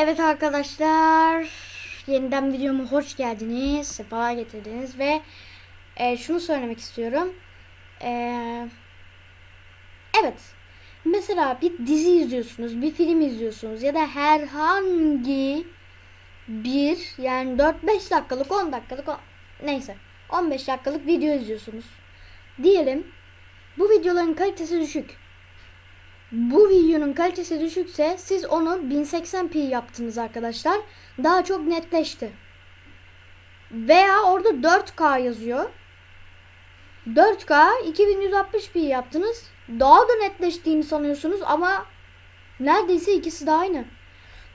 Evet arkadaşlar, yeniden videoma hoş geldiniz, sefa getirdiniz ve e, şunu söylemek istiyorum. E, evet, mesela bir dizi izliyorsunuz, bir film izliyorsunuz ya da herhangi bir yani 4-5 dakikalık, 10 dakikalık, o- neyse 15 dakikalık video izliyorsunuz. Diyelim bu videoların kalitesi düşük bu videonun kalitesi düşükse siz onu 1080p yaptınız arkadaşlar. Daha çok netleşti. Veya orada 4K yazıyor. 4K 2160p yaptınız. Daha da netleştiğini sanıyorsunuz ama neredeyse ikisi de aynı.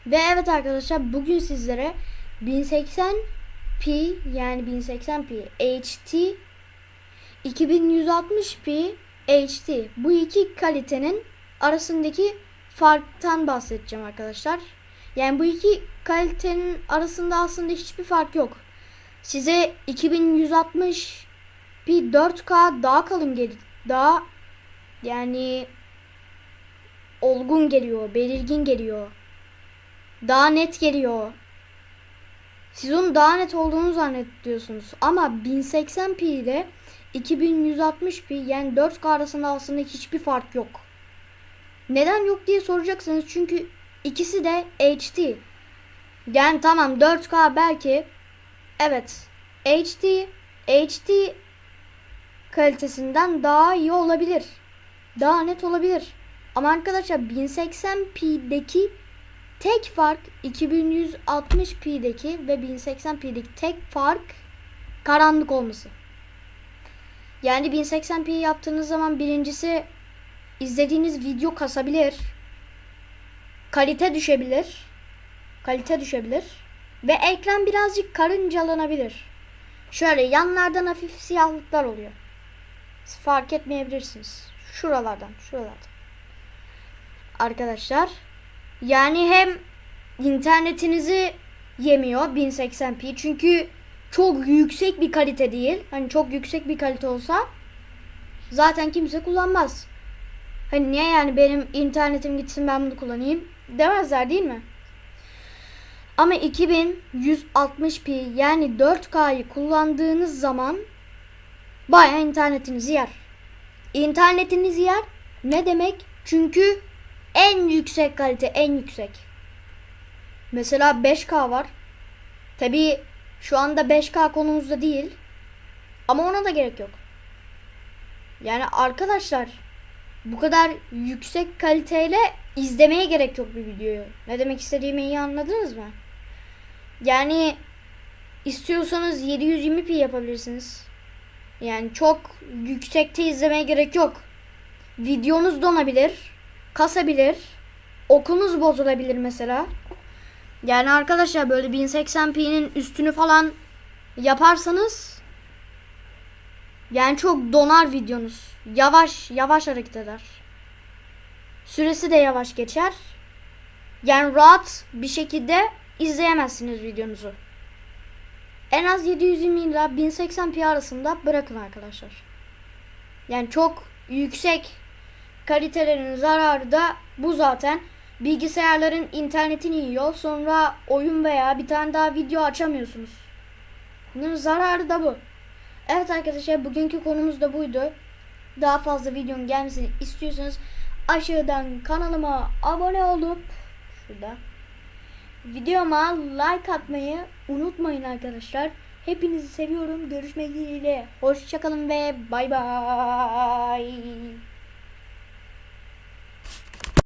Ve evet arkadaşlar bugün sizlere 1080p yani 1080p HT 2160p HD bu iki kalitenin arasındaki farktan bahsedeceğim arkadaşlar. Yani bu iki kalitenin arasında aslında hiçbir fark yok. Size 2160 bir 4K daha kalın geliyor. Daha yani olgun geliyor, belirgin geliyor. Daha net geliyor. Siz onun daha net olduğunu zannediyorsunuz. Ama 1080p ile 2160p yani 4K arasında aslında hiçbir fark yok. Neden yok diye soracaksınız çünkü ikisi de HD. Yani tamam 4K belki evet HD HD kalitesinden daha iyi olabilir. Daha net olabilir. Ama arkadaşlar 1080p'deki tek fark 2160p'deki ve 1080p'deki tek fark karanlık olması. Yani 1080p yaptığınız zaman birincisi izlediğiniz video kasabilir. Kalite düşebilir. Kalite düşebilir. Ve ekran birazcık karıncalanabilir. Şöyle yanlardan hafif siyahlıklar oluyor. Siz fark etmeyebilirsiniz. Şuralardan, şuralardan. Arkadaşlar yani hem internetinizi yemiyor 1080p çünkü çok yüksek bir kalite değil. Hani çok yüksek bir kalite olsa zaten kimse kullanmaz. Hani niye yani benim internetim gitsin ben bunu kullanayım demezler değil mi? Ama 2160p yani 4K'yı kullandığınız zaman bayağı internetinizi yer. İnternetinizi yer ne demek? Çünkü en yüksek kalite en yüksek. Mesela 5K var. Tabi şu anda 5K konumuzda değil. Ama ona da gerek yok. Yani arkadaşlar bu kadar yüksek kaliteyle izlemeye gerek yok bir videoyu. Ne demek istediğimi iyi anladınız mı? Yani istiyorsanız 720p yapabilirsiniz. Yani çok yüksekte izlemeye gerek yok. Videonuz donabilir, kasabilir, okunuz bozulabilir mesela. Yani arkadaşlar böyle 1080p'nin üstünü falan yaparsanız yani çok donar videonuz. Yavaş yavaş hareket eder. Süresi de yavaş geçer. Yani rahat bir şekilde izleyemezsiniz videonuzu. En az 720 ile 1080p arasında bırakın arkadaşlar. Yani çok yüksek kalitelerin zararı da bu zaten. Bilgisayarların internetini yiyor. Sonra oyun veya bir tane daha video açamıyorsunuz. Bunun zararı da bu. Evet arkadaşlar bugünkü konumuz da buydu. Daha fazla videonun gelmesini istiyorsanız aşağıdan kanalıma abone olup şurada videoma like atmayı unutmayın arkadaşlar. Hepinizi seviyorum. Görüşmek dileğiyle. Hoşçakalın ve bay bay.